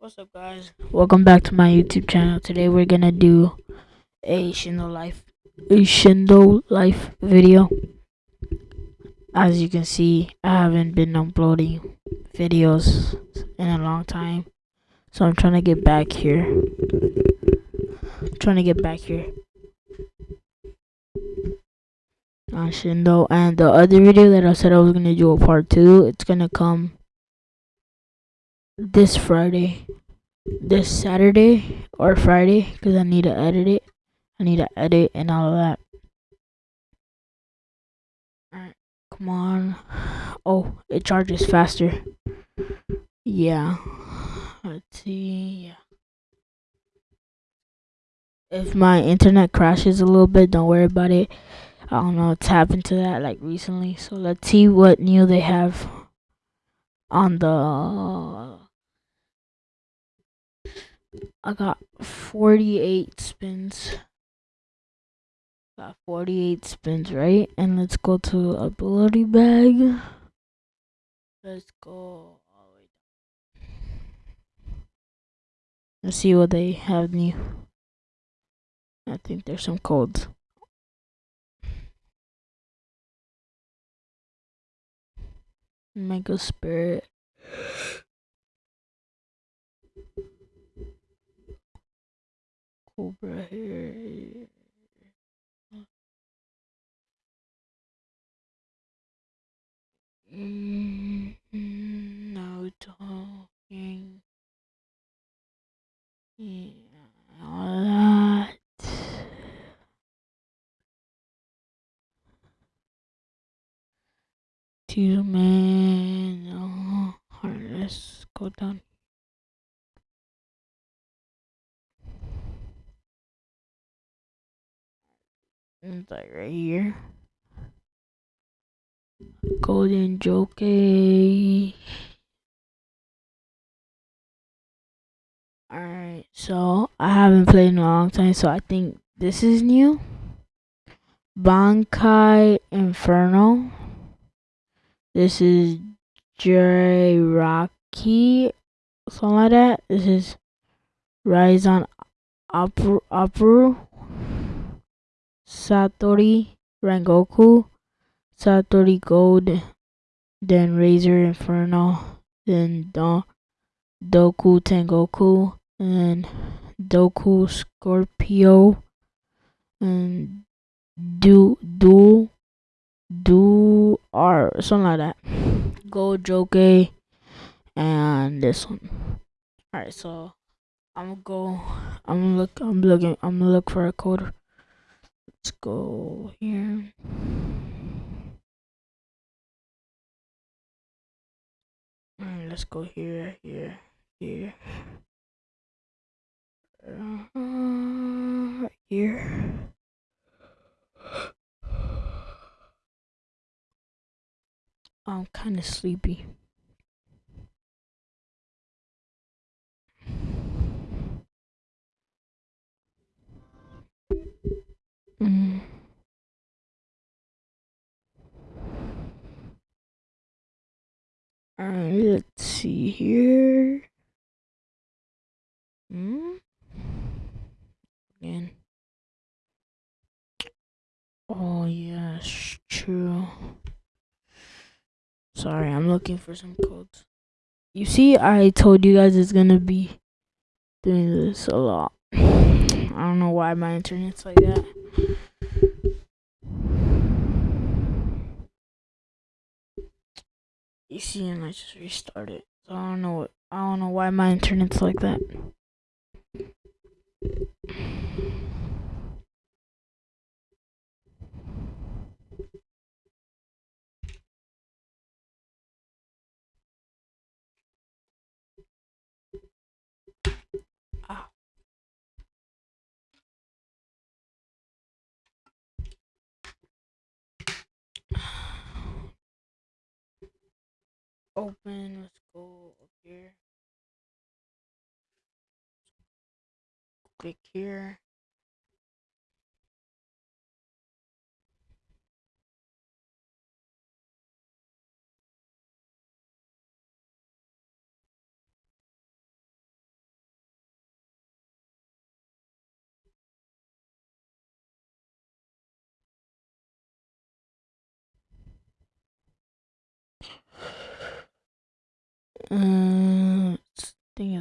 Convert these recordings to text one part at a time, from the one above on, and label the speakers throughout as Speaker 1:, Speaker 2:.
Speaker 1: What's up guys? Welcome back to my YouTube channel. Today we're gonna do a Shindo Life a Shindo Life video. As you can see, I haven't been uploading videos in a long time. So I'm trying to get back here. I'm trying to get back here. On Shindo and the other video that I said I was gonna do a part two, it's gonna come this Friday, this Saturday or Friday, because I need to edit it. I need to edit and all of that. Alright, come on. Oh, it charges faster. Yeah. Let's see. Yeah. If my internet crashes a little bit, don't worry about it. I don't know, it's happened to that like recently. So let's see what new they have on the I got 48 spins. Got 48 spins, right? And let's go to ability bag. Let's go all the way down. Let's see what they have new. I think there's some codes. Mega Spirit. Cobra here. Mm, no talking. Yeah, all that. Two man. Oh, alright, let's go down. Mm. It's like right here. Golden Jockey. Alright, so I haven't played in a long time, so I think this is new. Bankai Inferno. This is J Rocky, something like that. This is Rise on Opera, Opera. Satori Rengoku, Satori Gold, then Razor Inferno, then Do Doku Tengoku, and Doku Scorpio, and Do Do Do R something like that. Go Joke and this one. Alright, so I'm gonna go I'm look I'm looking I'm gonna look for a code Let's go here. Let's go here, here, here. Uh, here. I'm kind of sleepy. Mm. Alright, let's see here. Hmm? Again. Oh, yes, true. Sorry, I'm looking for some codes. You see, I told you guys it's gonna be doing this a lot. I don't know why my internet's like that. You see, and I just restarted. So I don't know I don't know why my internet's like that. Open. Let's go up here. Click here.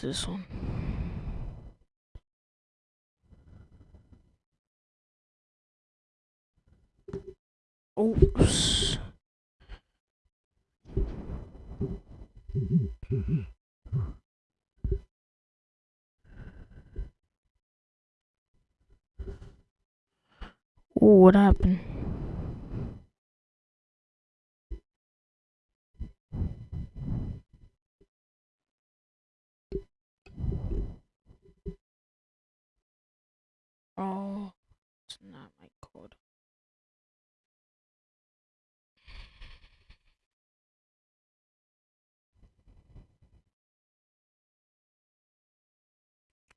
Speaker 1: This one. Oops. Ooh, what happened? Oh, it's not my code.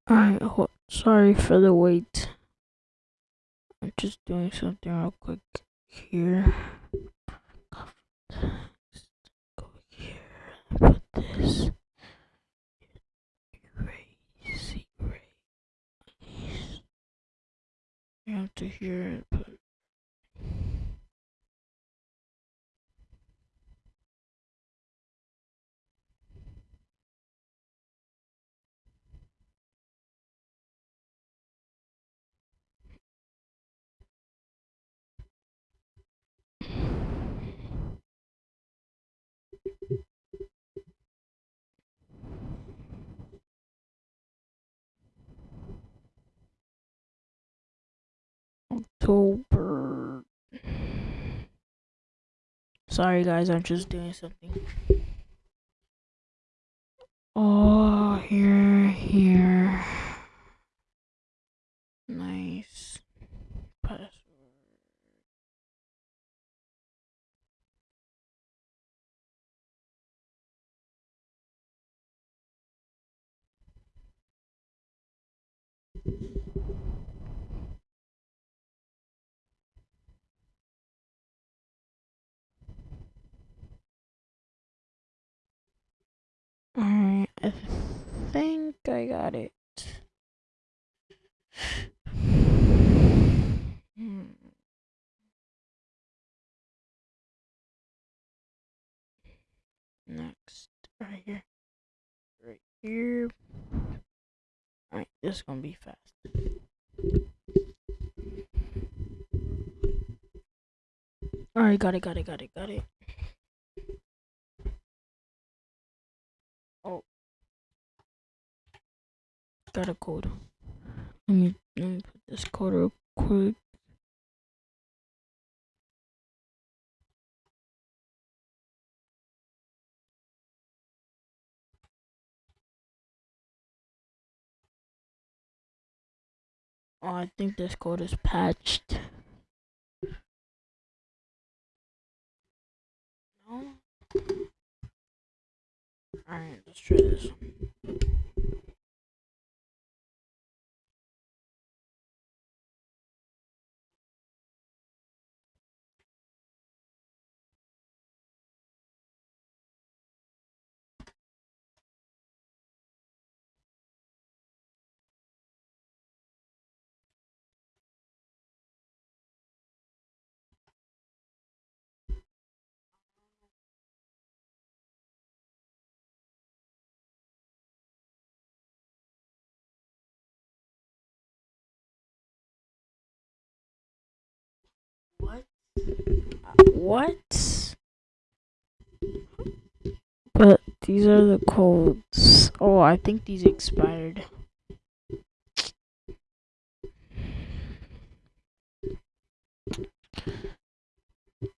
Speaker 1: Alright, sorry for the wait. I'm just doing something real quick here. Go here, put this. Erase, erase. You have to hear it, put. October. Sorry, guys, I'm just doing something. Oh, here. Nice. Password. Alright, I think I got it. Hmm. Next, right here. Right here. Alright, this is gonna be fast. Alright, got it, got it, got it, got it. Got a code. Let me let me put this code real quick. Oh, I think this code is patched. No? Alright, let's try this. What? But these are the codes. Oh, I think these expired.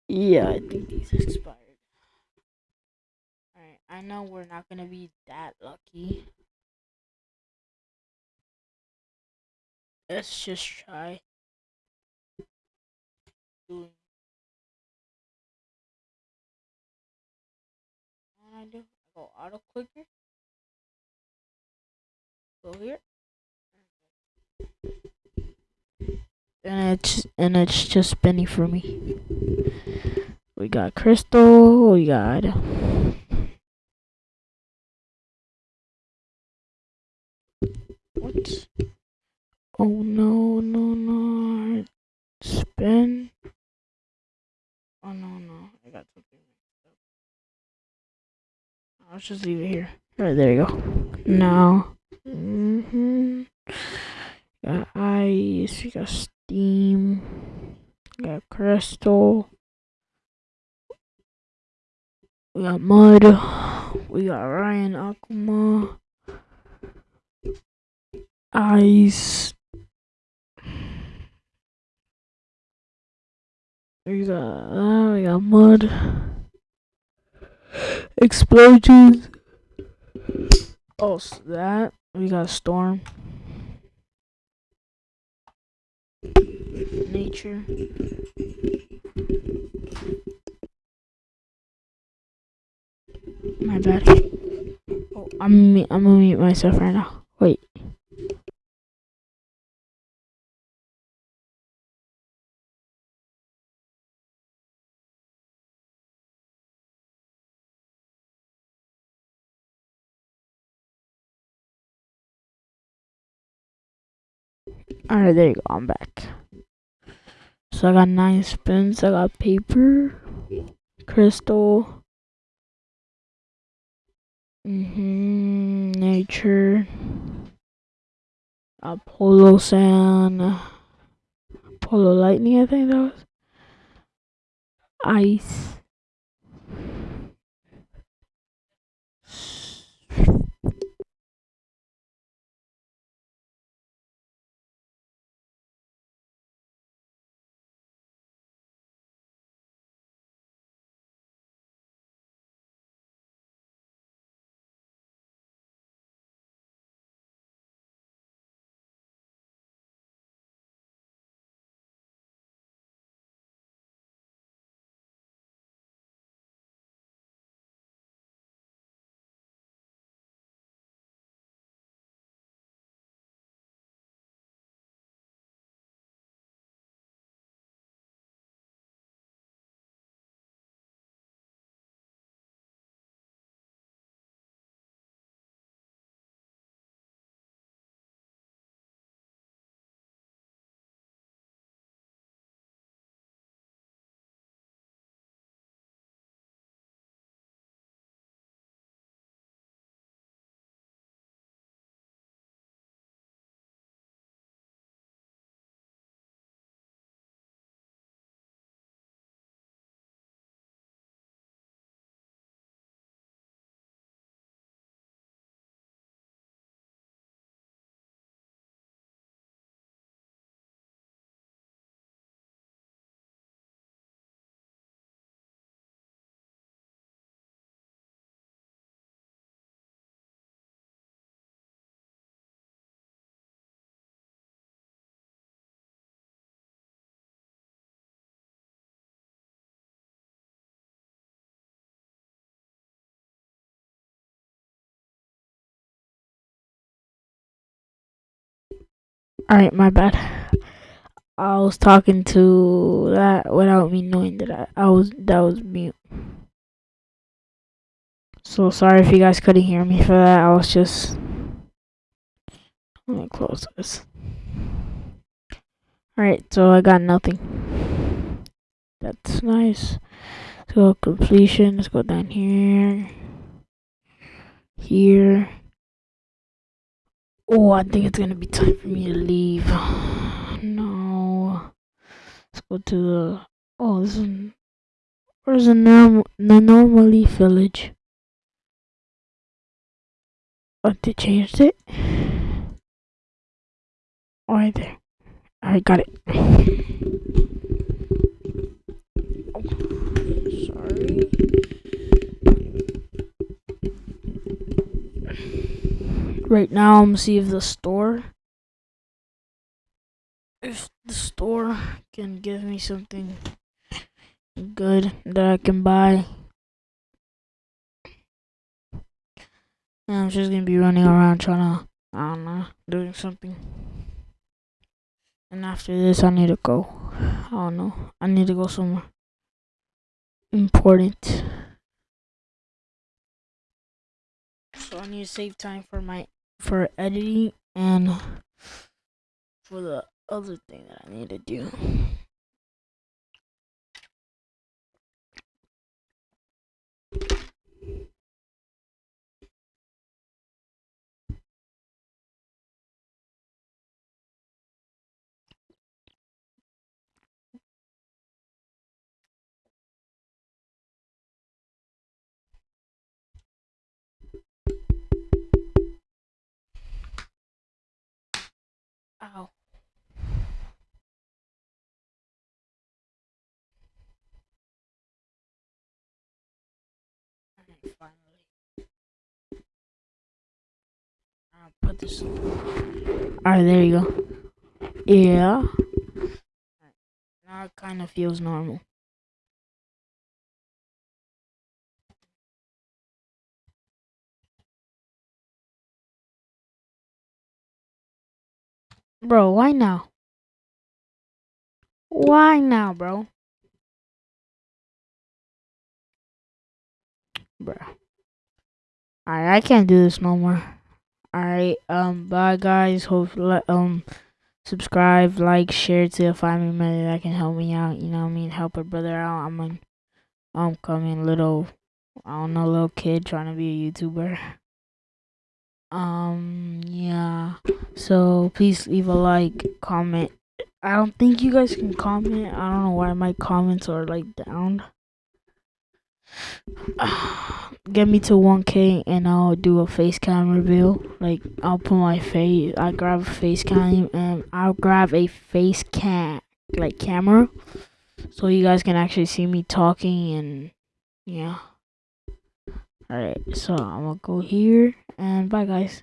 Speaker 1: Yeah, I think these expired. Alright, I know we're not gonna be that lucky. Let's just try doing I do. I go auto clicker. Go here. And it's and it's just spinning for me. We got crystal, we got what? Oh no no no spin. Oh no no I got something I'll just leave it here. All right, there you go. Now, mm-hmm. Got ice. We got steam. We got crystal. We got mud. We got Ryan Akuma. Ice. We got uh, we got mud. Explosions. Oh, so that we got storm. Nature. My bad. Oh, I'm I'm gonna mute myself right now. Wait. Alright, there you go. I'm back. So I got nine spins. I got paper, crystal, mm-hmm, nature, a Apollo sand, Apollo lightning. I think that was ice. Alright, my bad. I was talking to that without me knowing that I, I was that was mute. So sorry if you guys couldn't hear me for that. I was just let me close this. Alright, so I got nothing. That's nice. So completion, let's go down here. Here. Oh, I think it's gonna be time for me to leave. No. Let's go to the. Oh, this is. Where's the normal the normally village? Oh, they changed it. Right there. I got it. Right now I'm see if the store if the store can give me something good that I can buy. I'm just gonna be running around trying to I don't know, doing something. And after this I need to go. I don't know. I need to go somewhere important. So I need to save time for my for editing and for the other thing that I need to do. I'll put this. Alright, there you go. Yeah. Now it kind of feels normal. Bro, why now? Why now, bro? Bro. Alright, I can't do this no more. Alright, um, bye guys. Hope um subscribe, like, share to a family member that can help me out. You know what I mean? Help a brother out. I'm an um coming little I don't know little kid trying to be a YouTuber. Um yeah. So please leave a like, comment. I don't think you guys can comment. I don't know why my comments are like down. Get me to 1k and I'll do a face cam reveal. Like I'll put my face I grab a face cam and I'll grab a face cam like camera so you guys can actually see me talking and yeah. Alright, so I'm gonna go here and bye guys.